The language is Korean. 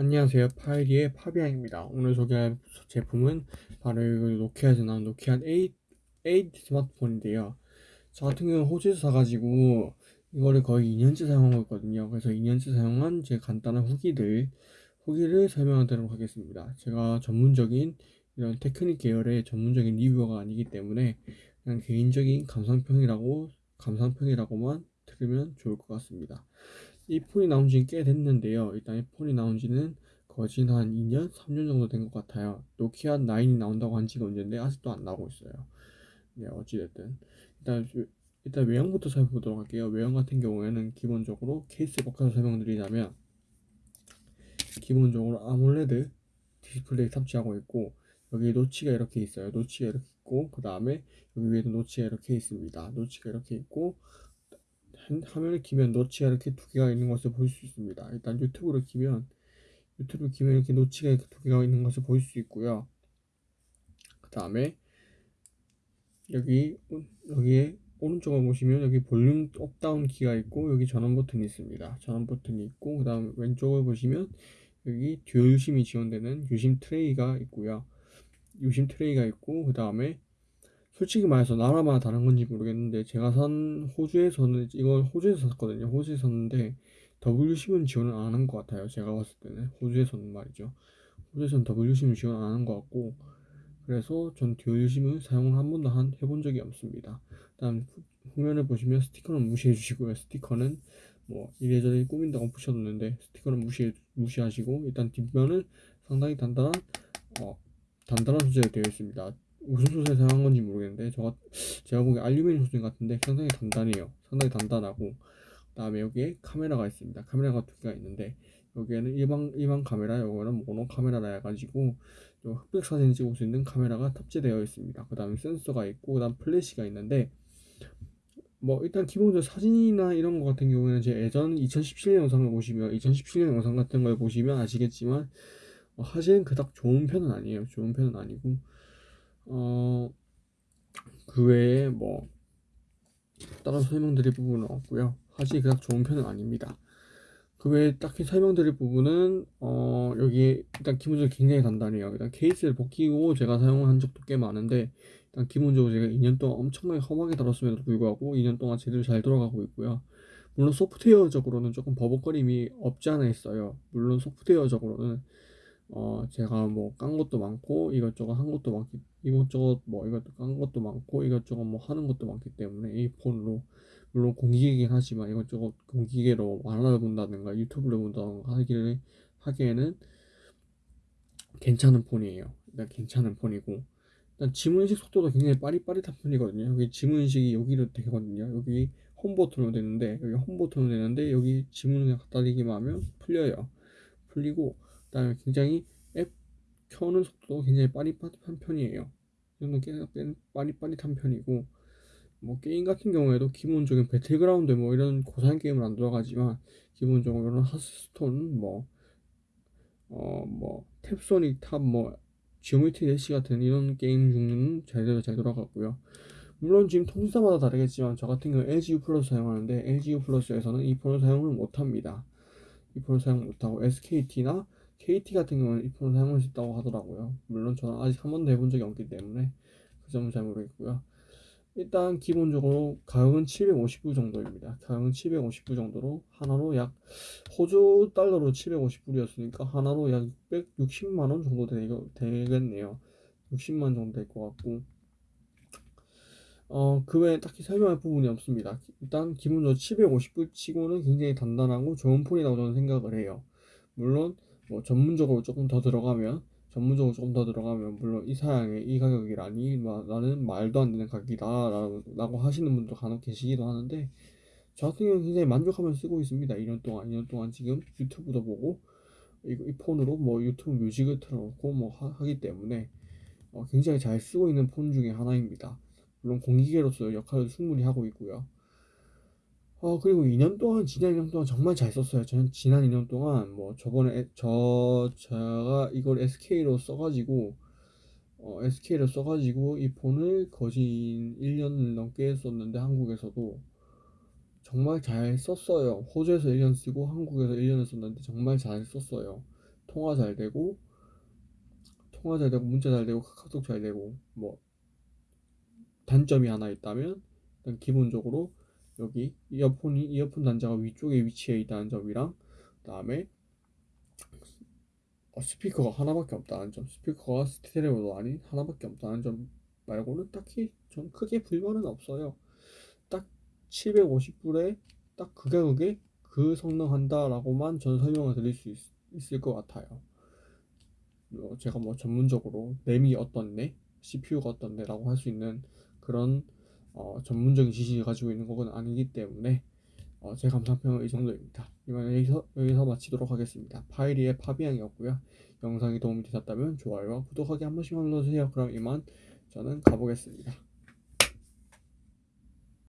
안녕하세요. 파이리의 파비앙입니다. 오늘 소개할 제품은 바로 이 노키아에서 나온 노키아 8, 8 스마트폰인데요. 저 같은 경우는 호주에서 사가지고 이거를 거의 2년째 사용하고 있거든요. 그래서 2년째 사용한 제 간단한 후기들, 후기를 설명하도록 하겠습니다. 제가 전문적인 이런 테크닉 계열의 전문적인 리뷰어가 아니기 때문에 그냥 개인적인 감상평이라고, 감상평이라고만 들으면 좋을 것 같습니다. 이 폰이 나온 지꽤 됐는데요. 일단 이 폰이 나온 지는 거진 한 2년, 3년 정도 된 것 같아요. 노키아 9이 나온다고 한 지가 언젠데 아직도 안 나오고 있어요. 네, 어찌됐든. 일단, 일단 외형부터 살펴보도록 할게요. 외형 같은 경우에는 기본적으로 케이스 바꿔서 설명드리자면, 기본적으로 AMOLED 디스플레이 탑재하고 있고, 여기 notch가 이렇게 있어요. notch가 이렇게 있고, 그 다음에 여기 위에도 notch가 이렇게 있습니다. notch가 이렇게 있고, 화면을 키면 notch가 이렇게 두 개가 있는 것을 볼 수 있습니다. 일단 유튜브를 키면 유튜브 키면 이렇게 notch가 이렇게 두 개가 있는 것을 볼 수 있고요. 그 다음에 여기 여기에 오른쪽을 보시면 여기 볼륨 up down 키가 있고 여기 전원 버튼이 있습니다. 전원 버튼이 있고 그 다음 왼쪽을 보시면 여기 dual 유심이 지원되는 유심 트레이가 있고요. 유심 트레이가 있고 그 다음에 솔직히 말해서 나라마다 다른 건지 모르겠는데 제가 산 호주에서는 이걸 호주에서 샀거든요. 호주에서 샀는데 WC은 지원을 안 하는 것 같아요. 제가 봤을 때는 호주에서는 말이죠. 호주에서는 WC은 지원 안 하는 것 같고 그래서 전 듀얼심을 사용을 한 번도 한, 해본 적이 없습니다. 다음 후면을 보시면 스티커는 무시해 주시고요. 스티커는 뭐 이래저래 꾸민다고 붙여뒀는데 스티커는 무시 무시하시고 일단 뒷면은 상당히 단단한 어, 단단한 소재로 되어 있습니다. 무슨 소재 사용한 건지 모르겠는데 저가 제가 보기에 알루미늄 소재 같은데 상당히 단단해요. 상당히 단단하고 그다음에 여기에 카메라가 있습니다. 카메라가 두 개가 있는데 여기에는 일반 일반 카메라, 요거는 모노 카메라라 해가지고 흑백 사진 찍을 수 있는 카메라가 탑재되어 있습니다. 그 다음에 센서가 있고 그 다음 플래시가 있는데 뭐 일단 기본적으로 사진이나 이런 거 같은 경우에는 제 예전 2017년 영상을 보시면 2017년 영상 같은 걸 보시면 아시겠지만 어, 사진은 그닥 좋은 편은 아니에요. 좋은 편은 아니고 어, 그 외에 뭐 다른 설명드릴 부분은 없고요. 사실 그닥 좋은 편은 아닙니다. 그 외에 딱히 설명드릴 부분은 어, 여기 일단 기본적으로 굉장히 단단해요. 일단 케이스를 벗기고 제가 사용한 적도 꽤 많은데 일단 기본적으로 제가 2년 동안 엄청나게 험하게 다뤘음에도 불구하고 2년 동안 제대로 잘 돌아가고 있고요. 물론 소프트웨어적으로는 조금 버벅거림이 없지 않아 있어요. 물론 소프트웨어적으로는 어 제가 뭐 깐 것도 많고 이것저것 한 것도 많기 이것저것 뭐 이것도 깐 것도 많고 이것저것 뭐 하는 것도 많기 때문에 이 폰으로 물론 공기계긴 하지만 이것저것 공기계로 만화를 본다든가 유튜브를 본다든가 하기를 하기에는 괜찮은 폰이에요. 일단 괜찮은 폰이고 일단 지문 인식 속도도 굉장히 빠릿빠릿한 편이거든요. 여기 지문 인식이 여기로 되거든요. 여기 홈 버튼으로 되는데 여기 홈 버튼으로 되는데 여기 지문을 갖다 대기만 하면 풀려요. 풀리고 그다음에 굉장히 앱 켜는 속도도 굉장히 빠릿빠릿한 편이에요. 이 정도 꽤 빠릿빠릿한 편이고 뭐 게임 같은 경우에도 기본적인 배틀그라운드 뭐 이런 고사양 게임은 안 들어가지만 기본적으로 이런 하스스톤 뭐 어 뭐 탭소닉 탑뭐 지오메트리 대시 같은 이런 게임 중에는 제대로 잘 돌아가고요. 물론 지금 통신사마다 다르겠지만 저 같은 경우 LGU 플러스 사용하는데 LGU 플러스에서는 이 폰을 사용을 못합니다. 이 폰을 사용 못하고 SKT나 KT 같은 경우는 이 폰을 사용할 수 있다고 하더라고요. 물론 저는 아직 한 번도 해본 적이 없기 때문에 그 점은 잘 모르겠고요. 일단 기본적으로 가격은 750불 정도입니다. 가격은 750불 정도로 하나로 약 호주 달러로 750불이었으니까 하나로 약 660만 원 정도 되겠네요. 60만 정도 될 것 같고 어, 그 외에 딱히 설명할 부분이 없습니다. 일단 기본적으로 750불 치고는 굉장히 단단하고 좋은 폰이라고 저는 생각을 해요. 물론 뭐 전문적으로 조금 더 들어가면 전문적으로 조금 더 들어가면 물론 이 사양의 이 가격이라니 나는 말도 안 되는 가격이다 라고 하시는 분도 간혹 계시기도 하는데 저 같은 경우는 굉장히 만족하면서 쓰고 있습니다. 2년 동안 2년 동안 지금 유튜브도 보고 이, 이 폰으로 뭐 유튜브 뮤직을 틀어놓고 뭐 하, 기 때문에 어, 굉장히 잘 쓰고 있는 폰 중에 하나입니다. 물론 공기계로서 역할을 충분히 하고 있고요 어, 그리고 2년 동안, 지난 2년 동안 정말 잘 썼어요. 저는 지난 2년 동안, 뭐, 저번에, 에- 저, 제가 이걸 SK로 써가지고, 어, SK로 써가지고, 이 폰을 거진 1년 넘게 썼는데, 한국에서도 정말 잘 썼어요. 호주에서 1년 쓰고, 한국에서 1년을 썼는데, 정말 잘 썼어요. 통화 잘 되고 통화 잘 되고 문자 잘 되고 카카오톡 잘 되고 뭐 단점이 하나 있다면 일단 기본적으로 여기 이어폰이 이어폰 단자가 위쪽에 위치해 있다는 점이랑 그다음에 어, 스피커가 하나밖에 없다는 점 스피커가 스테레오도 아닌 하나밖에 없다는 점 말고는 딱히 전 크게 불만은 없어요. 딱 750불에 딱그 가격에 그 성능 한다라고만 전 설명을 드릴 수 있, 있을 것 같아요. 어, 제가 뭐 전문적으로 램이 어떤데 CPU가 어떤데라고 할 수 있는 그런 어, 전문적인 지식을 가지고 있는 건 아니기 때문에 어, 제 감상평은 이 정도입니다. 이만 여기서 여기서 마치도록 하겠습니다. 파이리의 파비앙이었고요. 영상이 도움이 되셨다면 좋아요와 구독하기 한 번씩만 눌러주세요. 그럼 이만 저는 가보겠습니다.